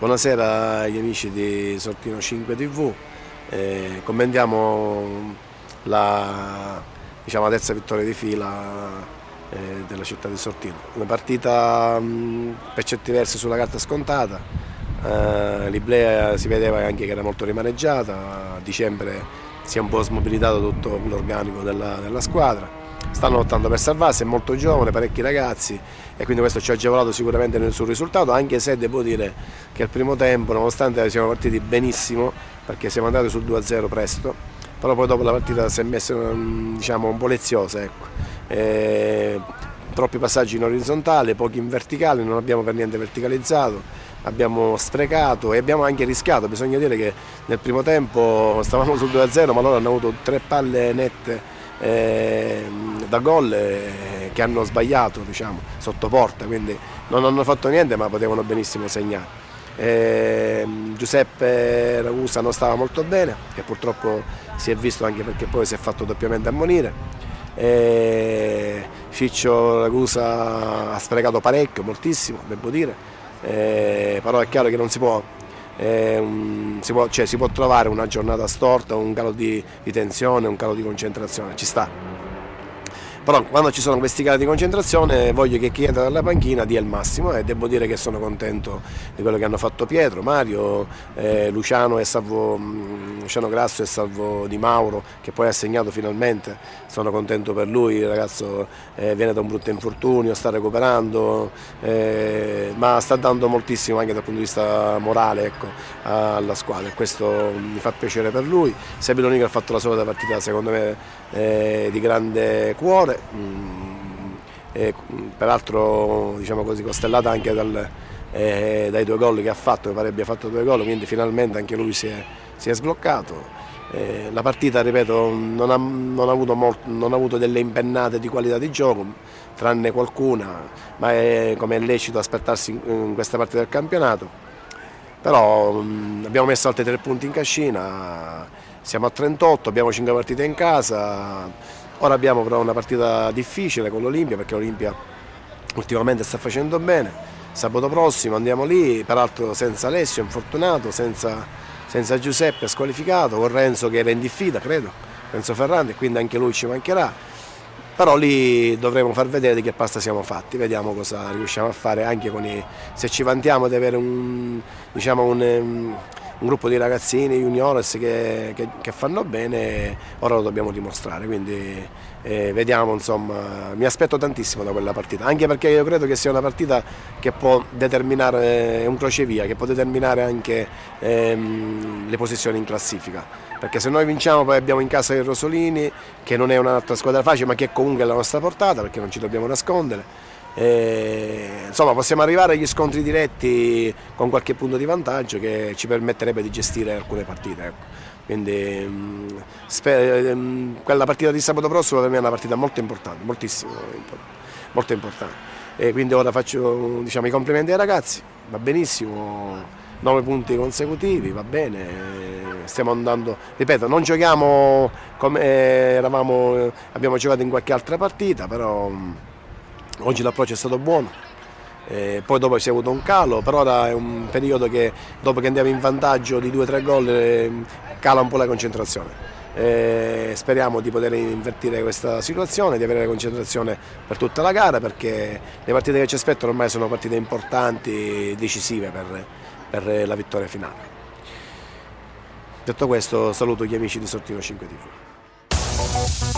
Buonasera agli amici di Sortino 5 TV, eh, commentiamo la, diciamo, la, terza vittoria di fila eh, della città di Sortino. Una partita mh, per certi versi sulla carta scontata, eh, l'Iblea si vedeva anche che era molto rimaneggiata, a dicembre si è un po' smobilitato tutto l'organico della, della squadra stanno lottando per salvarsi, è molto giovane, parecchi ragazzi e quindi questo ci ha agevolato sicuramente nel suo risultato, anche se devo dire che al primo tempo, nonostante siamo partiti benissimo, perché siamo andati sul 2-0 presto, però poi dopo la partita si è messa diciamo, un po' leziosa. Ecco. E, troppi passaggi in orizzontale, pochi in verticale, non abbiamo per niente verticalizzato, abbiamo sprecato e abbiamo anche rischiato, bisogna dire che nel primo tempo stavamo sul 2-0 ma loro hanno avuto tre palle nette eh, da gol eh, che hanno sbagliato diciamo, sotto porta, quindi non hanno fatto niente ma potevano benissimo segnare. Eh, Giuseppe Ragusa non stava molto bene e purtroppo si è visto anche perché poi si è fatto doppiamente ammonire. Eh, Ciccio Ragusa ha sprecato parecchio, moltissimo, devo dire, eh, però è chiaro che non si può eh, si, può, cioè, si, può, trovare una giornata storta, un calo di, di tensione, un calo di concentrazione, ci sta però quando ci sono questi cali di concentrazione voglio che chi entra dalla panchina dia il massimo e devo dire che sono contento di quello che hanno fatto Pietro, Mario, eh, Luciano, e Salvo, mm, Luciano Grasso e Salvo Di Mauro che poi ha segnato finalmente, sono contento per lui, il ragazzo eh, viene da un brutto infortunio, sta recuperando, eh, ma sta dando moltissimo anche dal punto di vista morale ecco, alla squadra. E questo mi fa piacere per lui. Sebeloni che ha fatto la solita partita secondo me eh, di grande cuore, mm, e, peraltro diciamo così, costellata anche dal, eh, dai due gol che ha fatto, mi pare abbia fatto due gol, quindi finalmente anche lui si è, si è sbloccato. Eh, la partita, ripeto, non ha, non, ha molto, non ha, avuto delle impennate di qualità di gioco, tranne qualcuna, ma è come è lecito aspettarsi in, in questa parte del campionato. Però mh, mm, abbiamo messo altri tre punti in cascina, siamo a 38, abbiamo 5 partite in casa, ora abbiamo però una partita difficile con l'Olimpia perché l'Olimpia ultimamente sta facendo bene, sabato prossimo andiamo lì, peraltro senza Alessio infortunato, senza, senza Giuseppe squalificato, con Renzo che era in diffida credo, Renzo Ferrandi, quindi anche lui ci mancherà, però lì dovremo far vedere di che pasta siamo fatti, vediamo cosa riusciamo a fare anche con i, se ci vantiamo di avere un, diciamo un un gruppo di ragazzini juniores che, che, che fanno bene, ora lo dobbiamo dimostrare, quindi eh, vediamo, insomma, mi aspetto tantissimo da quella partita, anche perché io credo che sia una partita che può determinare, un crocevia, che può determinare anche ehm, le posizioni in classifica, perché se noi vinciamo poi abbiamo in casa il Rosolini, che non è un'altra squadra facile, ma che è comunque alla nostra portata, perché non ci dobbiamo nascondere, e, insomma possiamo arrivare agli scontri diretti con qualche punto di vantaggio che ci permetterebbe di gestire alcune partite. Ecco. Quindi mm, mm, quella partita di sabato prossimo per me è una partita molto importante, moltissimo, molto importante. E quindi ora faccio diciamo, i complimenti ai ragazzi, va benissimo, nove punti consecutivi, va bene, stiamo andando, ripeto, non giochiamo come eravamo, abbiamo giocato in qualche altra partita, però mm, Oggi l'approccio è stato buono, eh, poi dopo si è avuto un calo, però ora è un periodo che dopo che andiamo in vantaggio di 2-3 gol eh, cala un po' la concentrazione. Eh, speriamo di poter invertire questa situazione, di avere la concentrazione per tutta la gara perché le partite che ci aspettano ormai sono partite importanti, decisive per, per la vittoria finale. Detto questo saluto gli amici di Sortino 5 TV.